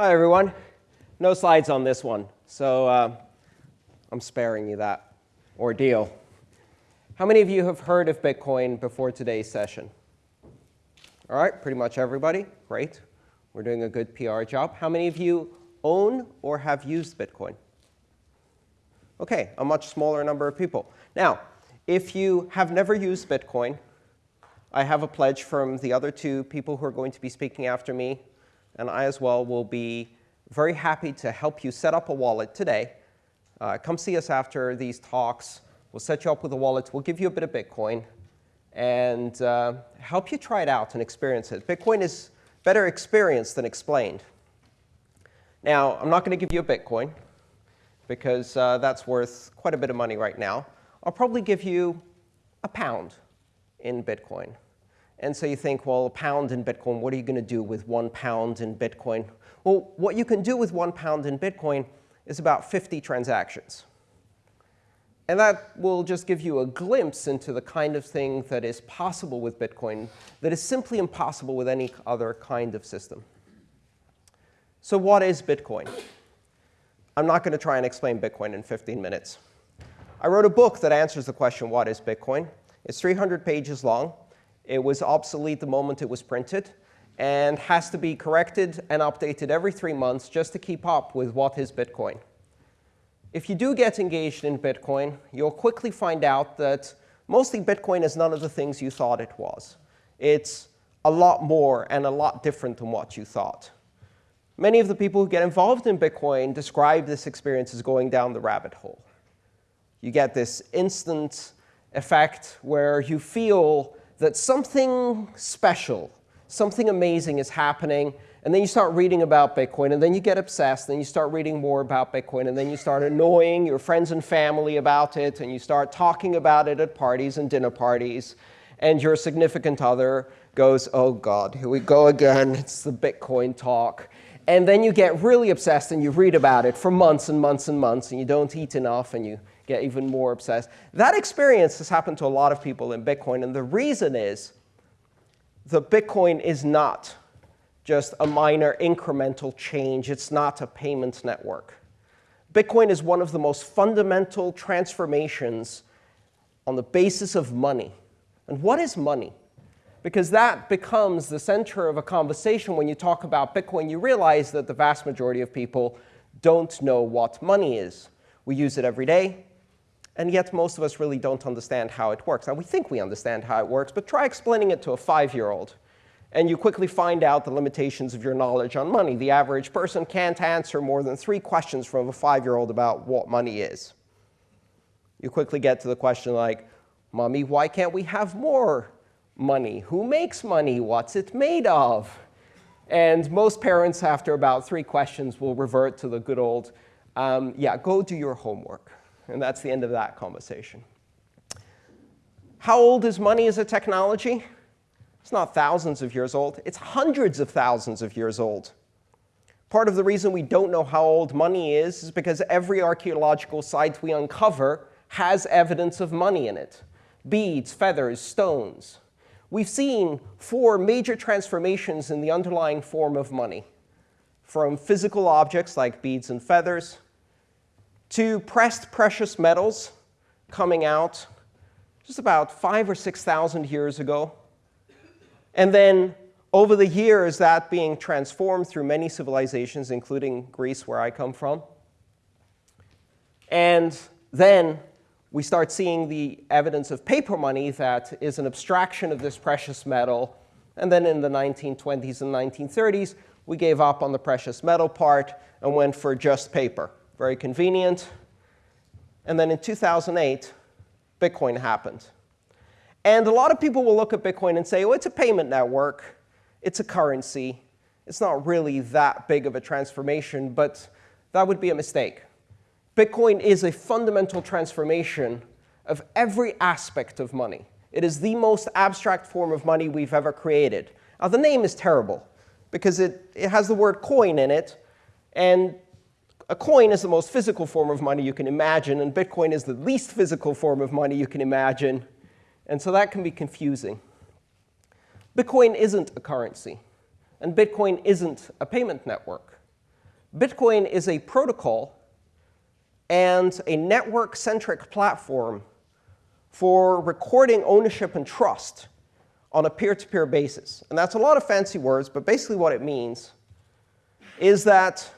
Hi, everyone. No slides on this one, so uh, I'm sparing you that ordeal. How many of you have heard of Bitcoin before today's session? All right, pretty much everybody. Great. We're doing a good PR job. How many of you own or have used Bitcoin? OK, a much smaller number of people. Now, if you have never used Bitcoin, I have a pledge from the other two people who are going to be speaking after me, and I as well will be very happy to help you set up a wallet today. Uh, come see us after these talks. We'll set you up with a wallet. We'll give you a bit of Bitcoin and uh, help you try it out and experience it. Bitcoin is better experienced than explained. Now, I'm not going to give you a Bitcoin, because uh, that's worth quite a bit of money right now. I'll probably give you a pound in Bitcoin. And so you think, well, a pound in Bitcoin, what are you going to do with one pound in Bitcoin? Well, what you can do with one pound in Bitcoin is about 50 transactions. And that will just give you a glimpse into the kind of thing that is possible with Bitcoin that is simply impossible with any other kind of system. So what is Bitcoin? I'm not going to try and explain Bitcoin in 15 minutes. I wrote a book that answers the question, what is Bitcoin? It's 300 pages long. It was obsolete the moment it was printed and has to be corrected and updated every three months just to keep up with what is Bitcoin. If you do get engaged in Bitcoin, you'll quickly find out that mostly Bitcoin is none of the things you thought it was. It's a lot more and a lot different than what you thought. Many of the people who get involved in Bitcoin describe this experience as going down the rabbit hole. You get this instant effect where you feel that something special, something amazing is happening, and then you start reading about Bitcoin, and then you get obsessed, and you start reading more about Bitcoin, and then you start annoying your friends and family about it, and you start talking about it at parties and dinner parties, and your significant other goes, oh god, here we go again, it's the Bitcoin talk. And then you get really obsessed, and you read about it for months and months and months, and you don't eat enough, and you get even more obsessed. That experience has happened to a lot of people in Bitcoin, and the reason is that Bitcoin is not just a minor incremental change. It's not a payment network. Bitcoin is one of the most fundamental transformations on the basis of money. And what is money? Because that becomes the center of a conversation when you talk about Bitcoin. You realize that the vast majority of people don't know what money is. We use it every day. And yet, most of us really don't understand how it works. Now, we think we understand how it works, but try explaining it to a 5-year-old and you quickly find out the limitations of your knowledge on money. The average person can't answer more than three questions from a five-year-old about what money is. You quickly get to the question like, Mommy, why can't we have more money? Who makes money? What's it made of? And most parents, after about three questions, will revert to the good old, um, yeah, go do your homework. And that's the end of that conversation. How old is money as a technology? It's not thousands of years old. It's hundreds of thousands of years old. Part of the reason we don't know how old money is is because every archaeological site we uncover has evidence of money in it. Beads, feathers, stones. We've seen four major transformations in the underlying form of money, from physical objects like beads and feathers to pressed precious metals coming out just about five or 6,000 years ago and then over the years, that being transformed through many civilizations, including Greece, where I come from. And then we start seeing the evidence of paper money that is an abstraction of this precious metal. And then in the 1920s and 1930s, we gave up on the precious metal part and went for just paper. Very convenient. And then in 2008, Bitcoin happened. And a lot of people will look at Bitcoin and say, oh, it's a payment network. It's a currency. It's not really that big of a transformation, but that would be a mistake. Bitcoin is a fundamental transformation of every aspect of money. It is the most abstract form of money we've ever created. Now, the name is terrible, because it, it has the word coin in it. And a coin is the most physical form of money you can imagine, and Bitcoin is the least physical form of money you can imagine. And so that can be confusing. Bitcoin isn't a currency. And Bitcoin isn't a payment network. Bitcoin is a protocol and a network-centric platform for recording ownership and trust on a peer-to-peer -peer basis. And that's a lot of fancy words, but basically what it means is that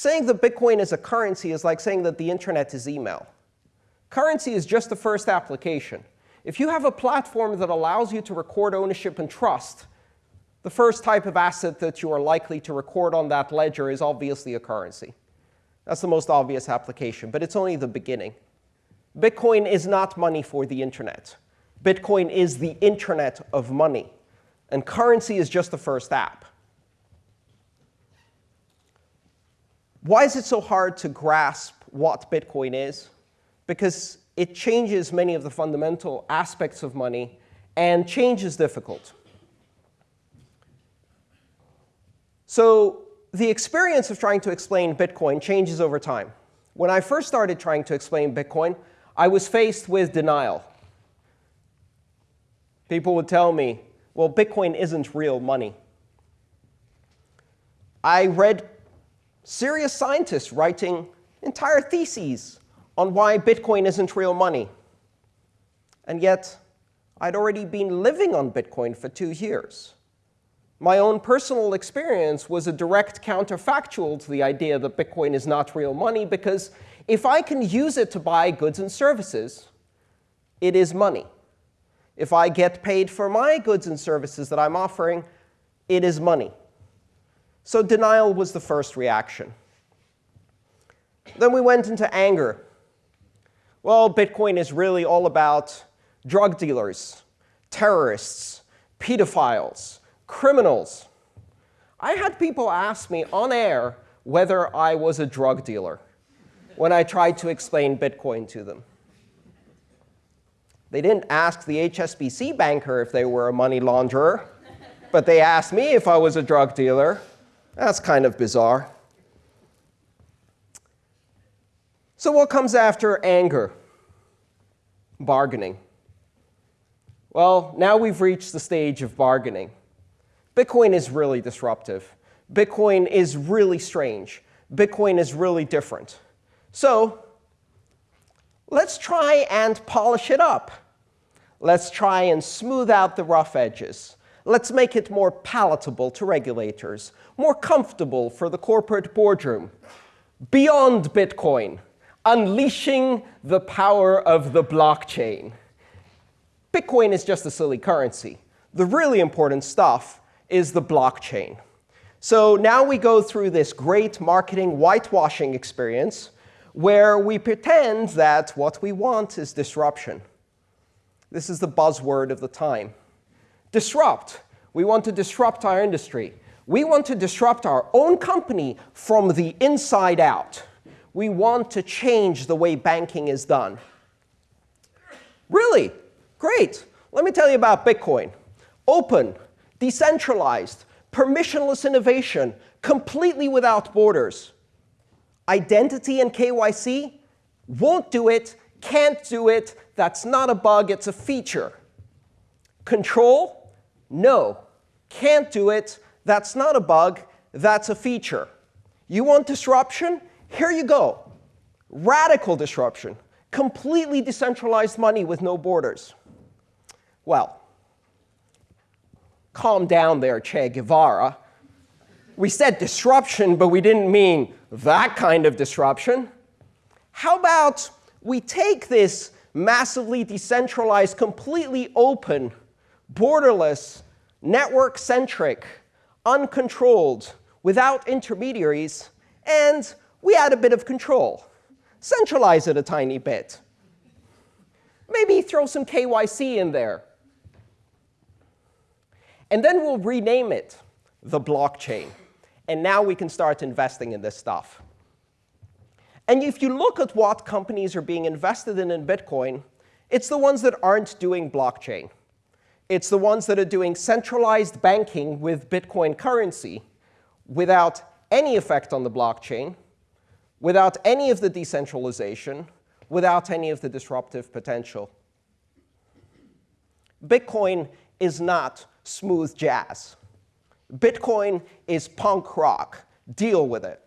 saying that Bitcoin is a currency is like saying that the internet is email. Currency is just the first application. If you have a platform that allows you to record ownership and trust, the first type of asset that you are likely to record on that ledger is obviously a currency. That's the most obvious application, but it's only the beginning. Bitcoin is not money for the internet. Bitcoin is the internet of money. And currency is just the first app. Why is it so hard to grasp what Bitcoin is? Because it changes many of the fundamental aspects of money, and change is difficult. So the experience of trying to explain Bitcoin changes over time. When I first started trying to explain Bitcoin, I was faced with denial. People would tell me, well, Bitcoin isn't real money. I read serious scientists writing entire theses on why Bitcoin isn't real money. And yet, I'd already been living on Bitcoin for two years. My own personal experience was a direct counterfactual to the idea that Bitcoin is not real money, because if I can use it to buy goods and services, it is money. If I get paid for my goods and services that I'm offering, it is money. So denial was the first reaction. Then we went into anger. Well, Bitcoin is really all about drug dealers, terrorists, pedophiles, criminals. I had people ask me on air whether I was a drug dealer when I tried to explain Bitcoin to them. They didn't ask the HSBC banker if they were a money launderer, but they asked me if I was a drug dealer. That's kind of bizarre. So what comes after anger? Bargaining. Well, now we've reached the stage of bargaining. Bitcoin is really disruptive. Bitcoin is really strange. Bitcoin is really different. So let's try and polish it up. Let's try and smooth out the rough edges. Let's make it more palatable to regulators, more comfortable for the corporate boardroom. Beyond Bitcoin, unleashing the power of the blockchain. Bitcoin is just a silly currency. The really important stuff is the blockchain. So now we go through this great marketing whitewashing experience where we pretend that what we want is disruption. This is the buzzword of the time. Disrupt. We want to disrupt our industry. We want to disrupt our own company from the inside out. We want to change the way banking is done. Really? Great. Let me tell you about Bitcoin. Open, decentralized, permissionless innovation, completely without borders identity and KYC won't do it, can't do it, that's not a bug, it's a feature. Control, no, can't do it, that's not a bug, that's a feature. You want disruption? Here you go. Radical disruption, completely decentralized money with no borders. Well, calm down there, Che Guevara. We said disruption, but we didn't mean that kind of disruption. How about we take this massively decentralized, completely open, borderless, network-centric, uncontrolled, without intermediaries, and we add a bit of control. Centralize it a tiny bit. Maybe throw some KYC in there. And then we'll rename it the blockchain and now we can start investing in this stuff. And if you look at what companies are being invested in in Bitcoin, it's the ones that aren't doing blockchain. It's the ones that are doing centralized banking with Bitcoin currency without any effect on the blockchain, without any of the decentralization, without any of the disruptive potential. Bitcoin is not smooth jazz. Bitcoin is punk rock. Deal with it.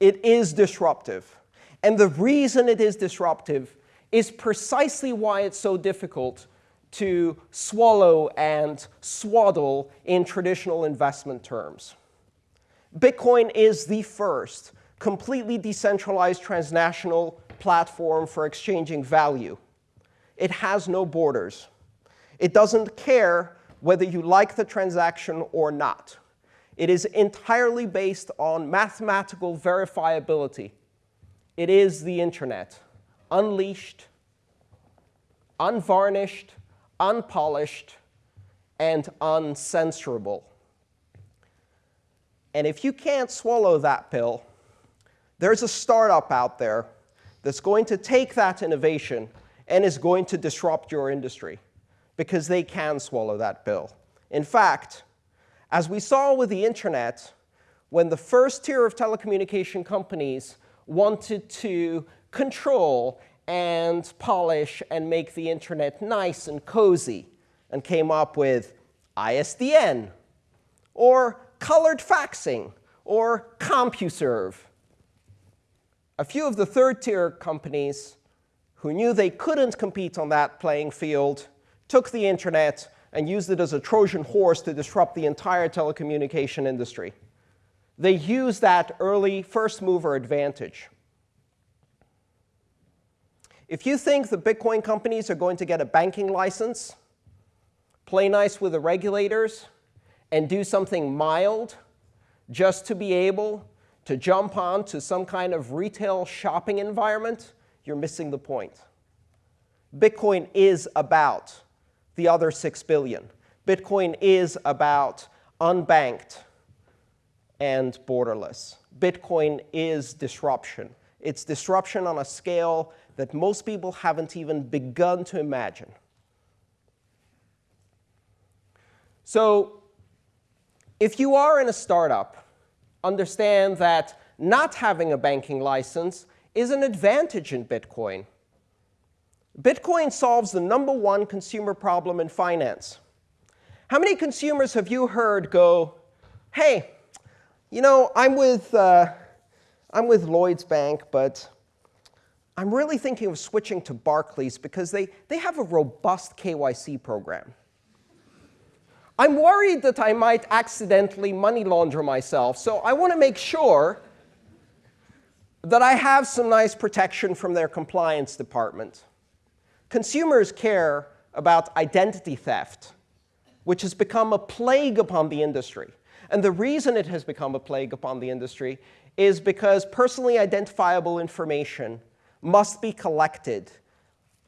It is disruptive. And the reason it is disruptive is precisely why it's so difficult to swallow and swaddle in traditional investment terms. Bitcoin is the first completely decentralized transnational platform for exchanging value. It has no borders. It doesn't care whether you like the transaction or not. It is entirely based on mathematical verifiability. It is the internet, unleashed, unvarnished, unpolished, and uncensorable. And if you can't swallow that pill, there's a startup out there that's going to take that innovation and is going to disrupt your industry because they can swallow that pill. In fact, as we saw with the internet, when the first tier of telecommunication companies wanted to control and polish and make the internet nice and cozy and came up with ISDN or colored faxing or CompuServe. A few of the third tier companies who knew they couldn't compete on that playing field took the internet and used it as a Trojan horse to disrupt the entire telecommunication industry. They used that early first mover advantage. If you think the Bitcoin companies are going to get a banking license, play nice with the regulators, and do something mild just to be able to jump on to some kind of retail shopping environment, you're missing the point. Bitcoin is about the other 6 billion. Bitcoin is about unbanked and borderless. Bitcoin is disruption. It's disruption on a scale that most people haven't even begun to imagine. So if you are in a startup, understand that not having a banking license is an advantage in Bitcoin. Bitcoin solves the number one consumer problem in finance. How many consumers have you heard go, hey, you know, I'm with, uh, I'm with Lloyds Bank, but I'm really thinking of switching to Barclays because they, they have a robust KYC program. I'm worried that I might accidentally money launder myself, so I want to make sure that I have some nice protection from their compliance department. Consumers care about identity theft, which has become a plague upon the industry. And the reason it has become a plague upon the industry is because personally identifiable information must be collected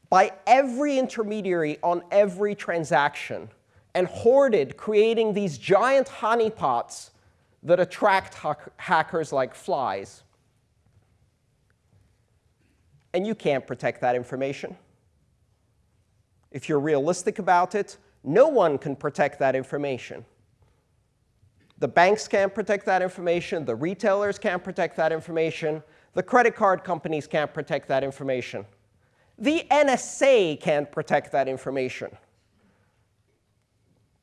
by every intermediary on every transaction and hoarded, creating these giant honeypots that attract hackers like flies. And you can't protect that information. If you're realistic about it, no one can protect that information. The banks can't protect that information. The retailers can't protect that information. The credit card companies can't protect that information. The NSA can't protect that information.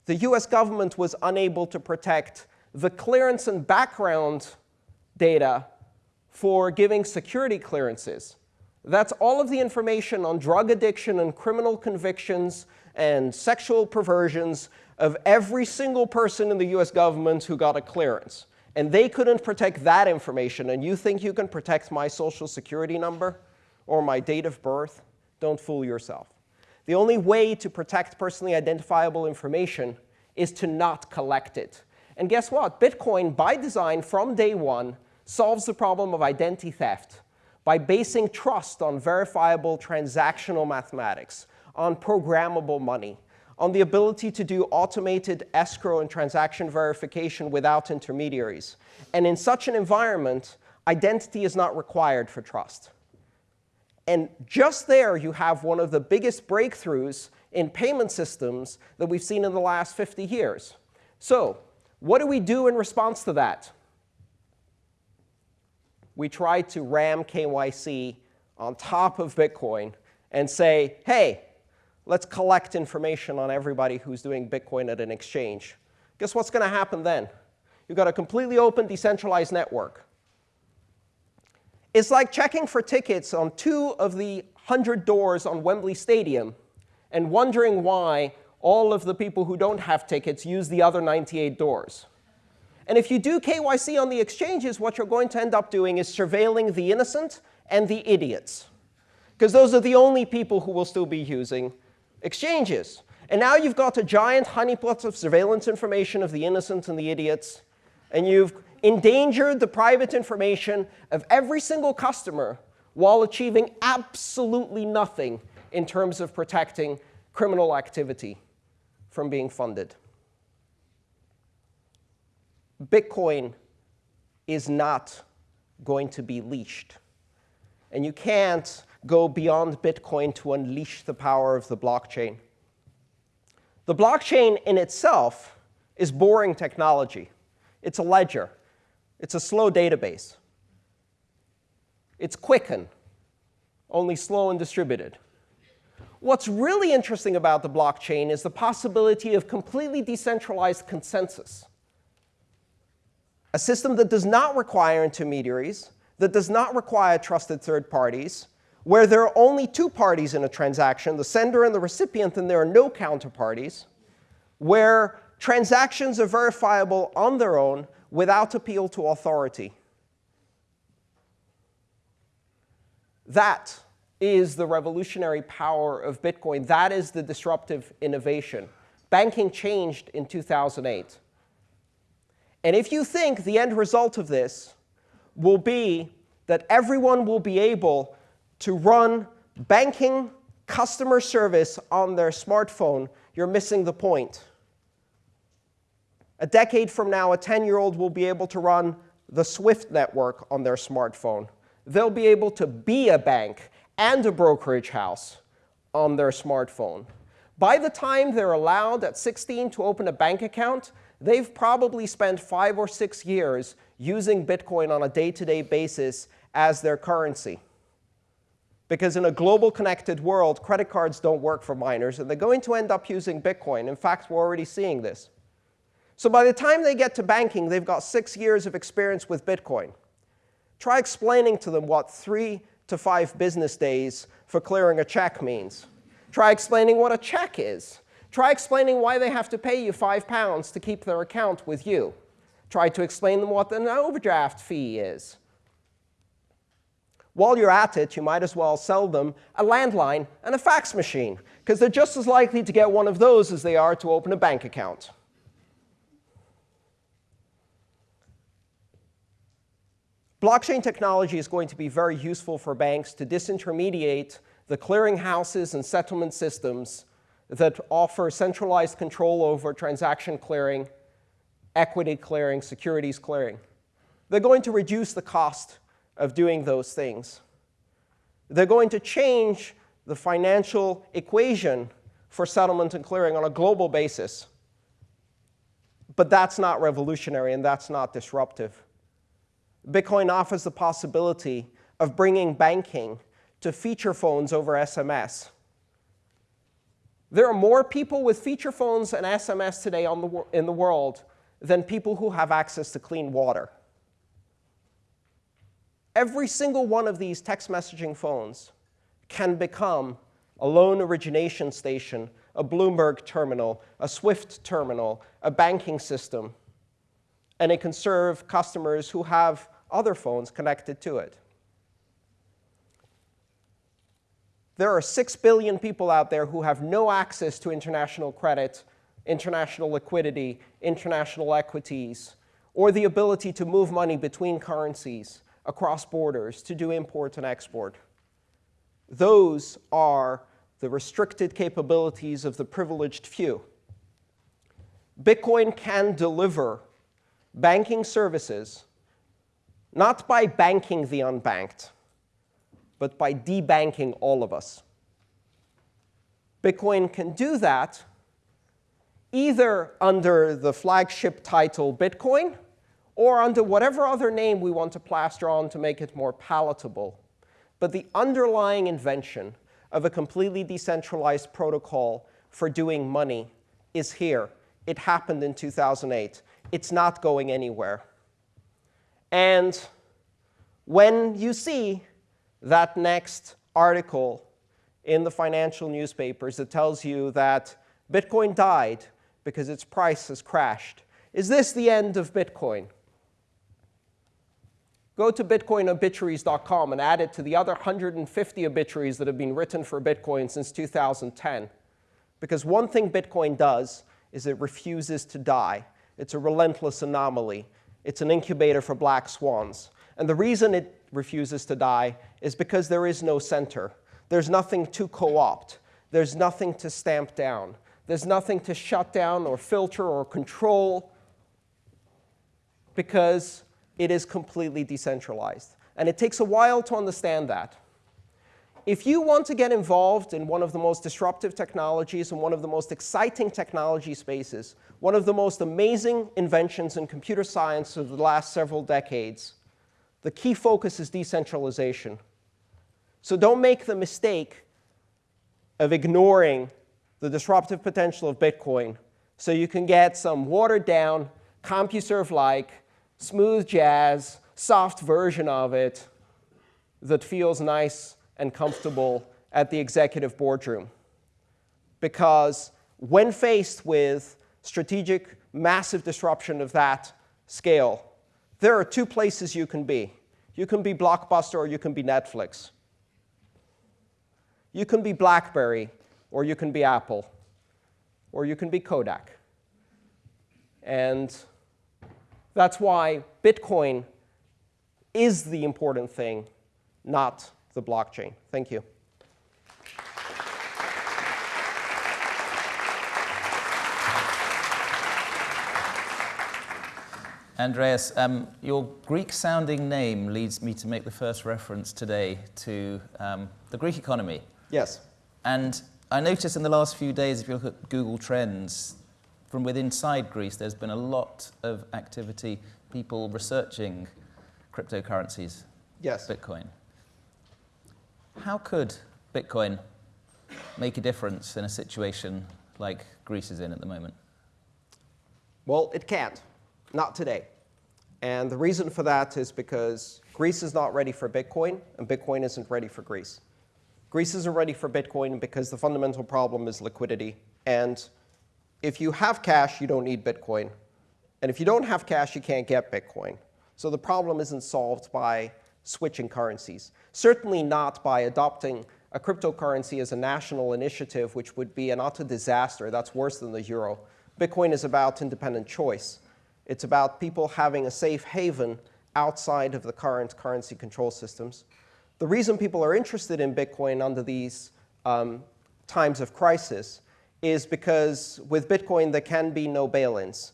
The US government was unable to protect the clearance and background data for giving security clearances. That's all of the information on drug addiction and criminal convictions and sexual perversions of every single person in the US government who got a clearance. And they couldn't protect that information. And you think you can protect my social security number or my date of birth? Don't fool yourself. The only way to protect personally identifiable information is to not collect it. And guess what? Bitcoin, by design, from day one, solves the problem of identity theft by basing trust on verifiable transactional mathematics, on programmable money, on the ability to do automated escrow and transaction verification without intermediaries. And in such an environment, identity is not required for trust. And just there, you have one of the biggest breakthroughs in payment systems that we've seen in the last 50 years. So what do we do in response to that? we try to ram KYC on top of Bitcoin and say, hey, let's collect information on everybody who's doing Bitcoin at an exchange. Guess what's going to happen then? You've got a completely open, decentralized network. It's like checking for tickets on two of the 100 doors on Wembley Stadium and wondering why all of the people who don't have tickets use the other 98 doors. And if you do KYC on the exchanges, what you're going to end up doing is surveilling the innocent and the idiots. Because those are the only people who will still be using exchanges. And now you've got a giant honeypot of surveillance information of the innocent and the idiots. And you've endangered the private information of every single customer while achieving absolutely nothing in terms of protecting criminal activity from being funded. Bitcoin is not going to be leashed. And you can't go beyond Bitcoin to unleash the power of the blockchain. The blockchain in itself is boring technology. It's a ledger. It's a slow database. It's Quicken, only slow and distributed. What's really interesting about the blockchain is the possibility of completely decentralized consensus. A system that does not require intermediaries, that does not require trusted third parties, where there are only two parties in a transaction, the sender and the recipient, and there are no counterparties, where transactions are verifiable on their own without appeal to authority. That is the revolutionary power of Bitcoin. That is the disruptive innovation. Banking changed in 2008. And if you think the end result of this will be that everyone will be able to run banking customer service on their smartphone, you're missing the point. A decade from now, a 10-year-old will be able to run the SWIFT network on their smartphone. They'll be able to be a bank and a brokerage house on their smartphone. By the time they're allowed at 16 to open a bank account, they've probably spent five or six years using Bitcoin on a day-to-day -day basis as their currency. Because in a global connected world, credit cards don't work for minors, and they're going to end up using Bitcoin. In fact, we're already seeing this. So by the time they get to banking, they've got six years of experience with Bitcoin. Try explaining to them what three to five business days for clearing a check means. Try explaining what a check is. Try explaining why they have to pay you five pounds to keep their account with you. Try to explain them what an overdraft fee is. While you're at it, you might as well sell them a landline and a fax machine, because they're just as likely to get one of those as they are to open a bank account. Blockchain technology is going to be very useful for banks to disintermediate the clearinghouses and settlement systems that offer centralized control over transaction clearing, equity clearing, securities clearing. They're going to reduce the cost of doing those things. They're going to change the financial equation for settlement and clearing on a global basis. But that's not revolutionary, and that's not disruptive. Bitcoin offers the possibility of bringing banking to feature phones over SMS. There are more people with feature phones and SMS today the, in the world than people who have access to clean water. Every single one of these text messaging phones can become a loan origination station, a Bloomberg terminal, a SWIFT terminal, a banking system, and it can serve customers who have other phones connected to it. There are 6 billion people out there who have no access to international credit, international liquidity, international equities, or the ability to move money between currencies across borders to do import and export. Those are the restricted capabilities of the privileged few. Bitcoin can deliver banking services not by banking the unbanked, but by debanking all of us. Bitcoin can do that either under the flagship title Bitcoin or under whatever other name we want to plaster on to make it more palatable. But the underlying invention of a completely decentralized protocol for doing money is here. It happened in 2008. It's not going anywhere. And when you see that next article in the financial newspapers that tells you that Bitcoin died because its price has crashed, is this the end of Bitcoin? Go to bitcoinobituaries.com and add it to the other 150 obituaries that have been written for Bitcoin since 2010. Because one thing Bitcoin does is it refuses to die. It's a relentless anomaly. It's an incubator for black swans. And the reason it refuses to die is because there is no center. There's nothing to co-opt. There's nothing to stamp down. There's nothing to shut down or filter or control because it is completely decentralized. And it takes a while to understand that. If you want to get involved in one of the most disruptive technologies and one of the most exciting technology spaces, one of the most amazing inventions in computer science of the last several decades, the key focus is decentralization. So don't make the mistake of ignoring the disruptive potential of Bitcoin so you can get some watered down, CompuServe-like, smooth jazz, soft version of it that feels nice and comfortable at the executive boardroom. Because when faced with strategic, massive disruption of that scale, there are two places you can be. You can be Blockbuster or you can be Netflix. You can be BlackBerry or you can be Apple or you can be Kodak. And that's why Bitcoin is the important thing, not the blockchain. Thank you. Andreas, um, your Greek-sounding name leads me to make the first reference today to um, the Greek economy. Yes. And I noticed in the last few days, if you look at Google Trends, from within inside Greece, there's been a lot of activity, people researching cryptocurrencies, yes. Bitcoin. How could Bitcoin make a difference in a situation like Greece is in at the moment? Well, it can't. Not today. And the reason for that is because Greece is not ready for Bitcoin, and Bitcoin isn't ready for Greece. Greece isn't ready for Bitcoin because the fundamental problem is liquidity. And if you have cash, you don't need Bitcoin. And if you don't have cash, you can't get Bitcoin. So the problem isn't solved by switching currencies. Certainly not by adopting a cryptocurrency as a national initiative, which would be an utter disaster. That's worse than the euro. Bitcoin is about independent choice. It's about people having a safe haven outside of the current currency control systems. The reason people are interested in Bitcoin under these um, times of crisis is because with Bitcoin, there can be no bail-ins.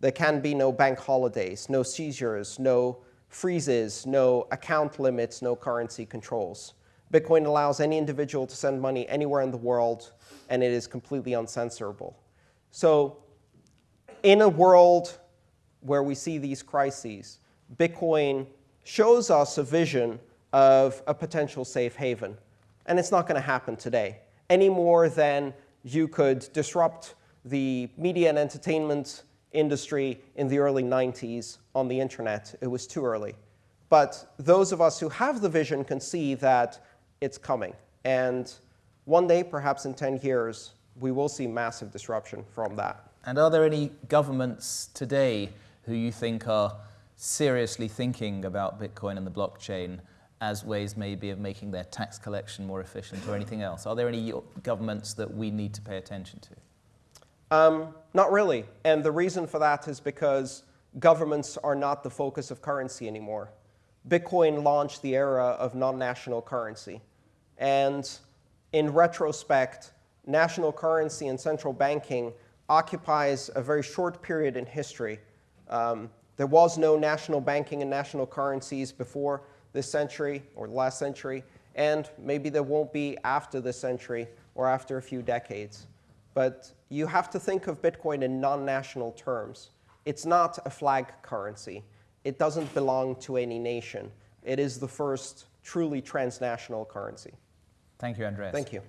There can be no bank holidays, no seizures, no freezes, no account limits, no currency controls. Bitcoin allows any individual to send money anywhere in the world, and it is completely uncensorable. So in a world where we see these crises, Bitcoin shows us a vision of a potential safe haven. And it's not going to happen today, any more than you could disrupt the media and entertainment industry in the early 90s on the internet. It was too early. But those of us who have the vision can see that it's coming. And one day, perhaps in 10 years, we will see massive disruption from that. And are there any governments today who you think are seriously thinking about Bitcoin and the blockchain as ways maybe of making their tax collection more efficient or anything else? Are there any governments that we need to pay attention to? Um, not really. And the reason for that is because governments are not the focus of currency anymore. Bitcoin launched the era of non-national currency. And in retrospect, national currency and central banking occupies a very short period in history. Um, there was no national banking and national currencies before this century or the last century, and maybe there won't be after this century or after a few decades. But you have to think of Bitcoin in non-national terms. It's not a flag currency. It doesn't belong to any nation. It is the first truly transnational currency. Thank you, Andreas. Thank you.